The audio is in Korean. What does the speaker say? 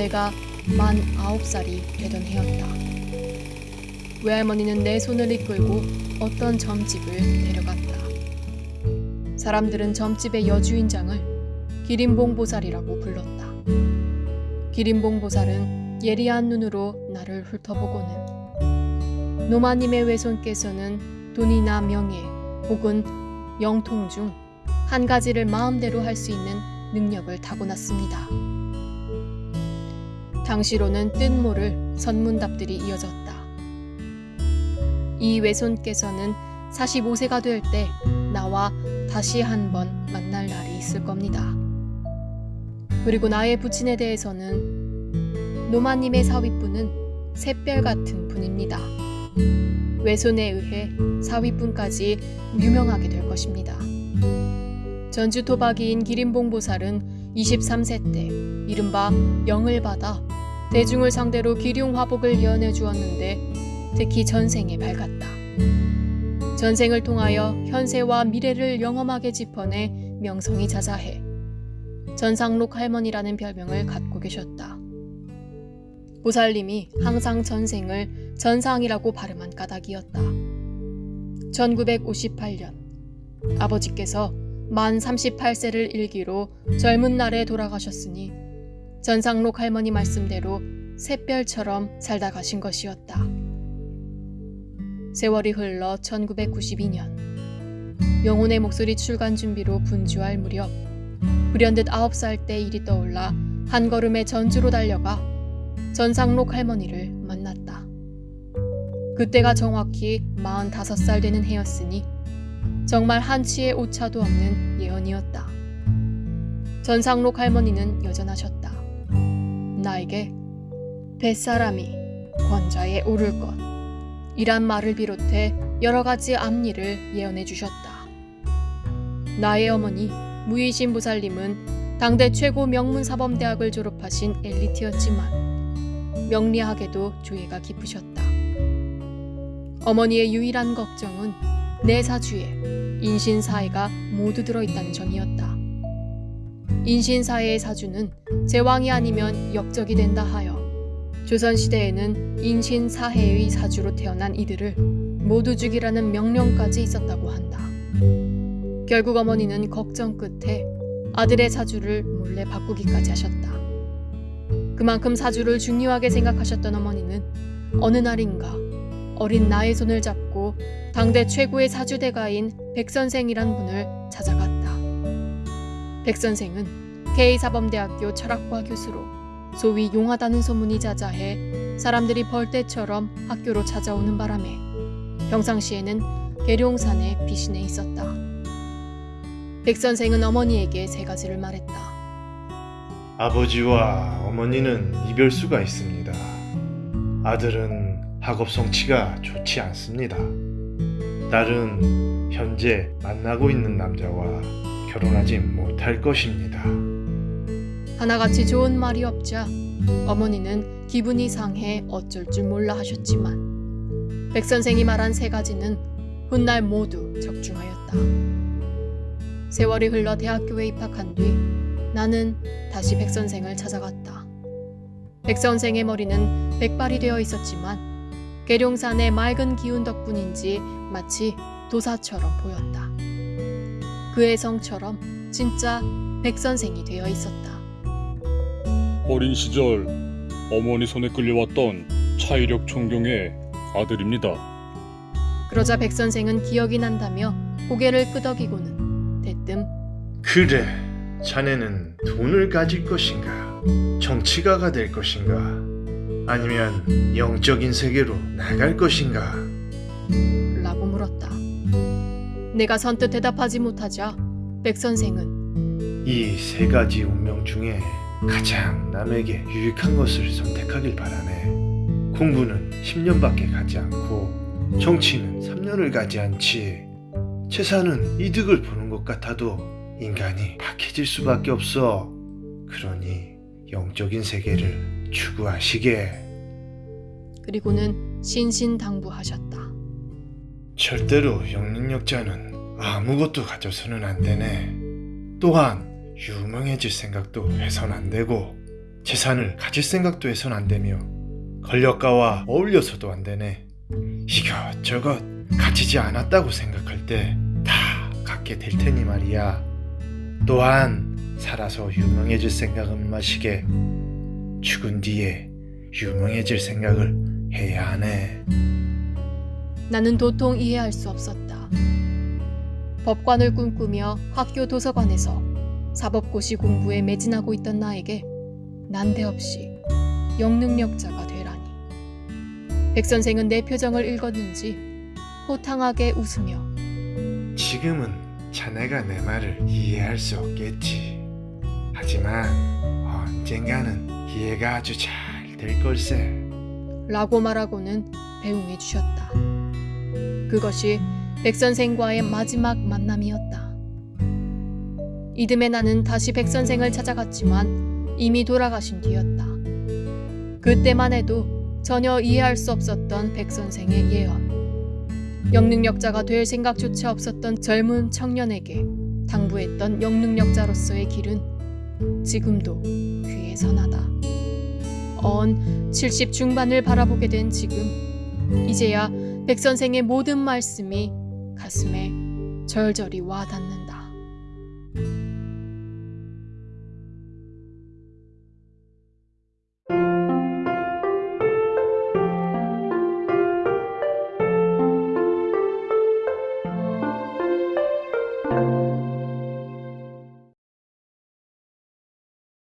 내가 만 아홉 살이 되던 해였다. 외할머니는 내 손을 이끌고 어떤 점집을 데려갔다. 사람들은 점집의 여주인장을 기린봉 보살이라고 불렀다. 기린봉 보살은 예리한 눈으로 나를 훑어보고는 노마님의 외손께서는 돈이나 명예 혹은 영통 중 한 가지를 마음대로 할 수 있는 능력을 타고났습니다. 당시로는 뜻모를 선문답들이 이어졌다. 이 외손께서는 45세가 될 때 나와 다시 한 번 만날 날이 있을 겁니다. 그리고 나의 부친에 대해서는 노마님의 사위분은 샛별 같은 분입니다. 외손에 의해 사위분까지 유명하게 될 것입니다. 전주 토박이인 기린봉 보살은 23세 때 이른바 영을 받아 대중을 상대로 기륭 화복을 예언해 주었는데 특히 전생에 밝았다. 전생을 통하여 현세와 미래를 영험하게 짚어내 명성이 자자해 전상록 할머니라는 별명을 갖고 계셨다. 보살님이 항상 전생을 전상이라고 발음한 까닭이었다. 1958년 아버지께서 만 38세를 일기로 젊은 날에 돌아가셨으니 전상록 할머니 말씀대로 샛별처럼 살다 가신 것이었다. 세월이 흘러 1992년 영혼의 목소리 출간 준비로 분주할 무렵 불현듯 9살 때 일이 떠올라 한 걸음에 전주로 달려가 전상록 할머니를 만났다. 그때가 정확히 45살 되는 해였으니 정말 한치의 오차도 없는 예언이었다. 전상록 할머니는 여전하셨다. 나에게 뱃사람이 권좌에 오를 것 이란 말을 비롯해 여러 가지 앞일을 예언해 주셨다. 나의 어머니 무이신 부살님은 당대 최고 명문사범대학을 졸업하신 엘리트였지만 명리학에도 조예가 깊으셨다. 어머니의 유일한 걱정은 내 사주에 인신사회가 모두 들어있다는 점이었다. 인신사회의 사주는 제왕이 아니면 역적이 된다 하여 조선시대에는 인신사회의 사주로 태어난 이들을 모두 죽이라는 명령까지 있었다고 한다. 결국 어머니는 걱정 끝에 아들의 사주를 몰래 바꾸기까지 하셨다. 그만큼 사주를 중요하게 생각하셨던 어머니는 어느 날인가 어린 나의 손을 잡고 당대 최고의 사주대가인 백선생이란 분을 찾아갔다. 백 선생은 K사범대학교 철학과 교수로 소위 용하다는 소문이 자자해 사람들이 벌떼처럼 학교로 찾아오는 바람에 평상시에는 계룡산에 비신해 있었다. 백 선생은 어머니에게 세 가지를 말했다. 아버지와 어머니는 이별수가 있습니다. 아들은 학업 성취가 좋지 않습니다. 딸은 현재 만나고 있는 남자와 결혼하지 못할 것입니다. 하나같이 좋은 말이 없자 어머니는 기분이 상해 어쩔 줄 몰라 하셨지만 백 선생이 말한 세 가지는 훗날 모두 적중하였다. 세월이 흘러 대학교에 입학한 뒤 나는 다시 백 선생을 찾아갔다. 백 선생의 머리는 백발이 되어 있었지만 계룡산의 맑은 기운 덕분인지 마치 도사처럼 보였다. 그의 성처럼 진짜 백선생이 되어 있었다. 어린 시절 어머니 손에 끌려왔던 차이력 총경의 아들입니다. 그러자 백선생은 기억이 난다며 고개를 끄덕이고는 대뜸 그래, 자네는 돈을 가질 것인가? 정치가가 될 것인가? 아니면 영적인 세계로 나갈 것인가? 라고 물었다. 내가 선뜻 대답하지 못하자 백 선생은 이 세 가지 운명 중에 가장 남에게 유익한 것을 선택하길 바라네. 공부는 10년밖에 가지 않고 정치는 3년을 가지 않지. 재산은 이득을 보는 것 같아도 인간이 박해질 수밖에 없어. 그러니 영적인 세계를 추구하시게. 그리고는 신신당부하셨다. 절대로 영능력자는 아무것도 가져서는 안 되네. 또한 유명해질 생각도 해선 안 되고 재산을 가질 생각도 해선 안 되며 권력가와 어울려서도 안 되네. 이것저것 가지지 않았다고 생각할 때 다 갖게 될 테니 말이야. 또한 살아서 유명해질 생각은 마시게 죽은 뒤에 유명해질 생각을 해야 하네. 나는 도통 이해할 수 없었다. 법관을 꿈꾸며 학교 도서관에서 사법고시 공부에 매진하고 있던 나에게 난데없이 영능력자가 되라니. 백 선생은 내 표정을 읽었는지 호탕하게 웃으며 지금은 자네가 내 말을 이해할 수 없겠지. 하지만 언젠가는 이해가 아주 잘 될 걸세. 라고 말하고는 배웅해 주셨다. 그것이 백 선생과의 마지막 만남이었다. 이듬해 나는 다시 백 선생을 찾아갔지만 이미 돌아가신 뒤였다. 그때만 해도 전혀 이해할 수 없었던 백 선생의 예언. 영능력자가 될 생각조차 없었던 젊은 청년에게 당부했던 영능력자로서의 길은 지금도 귀에 선하다. 언 70 중반을 바라보게 된 지금 이제야 백 선생의 모든 말씀이 가슴에 절절히 와닿는다.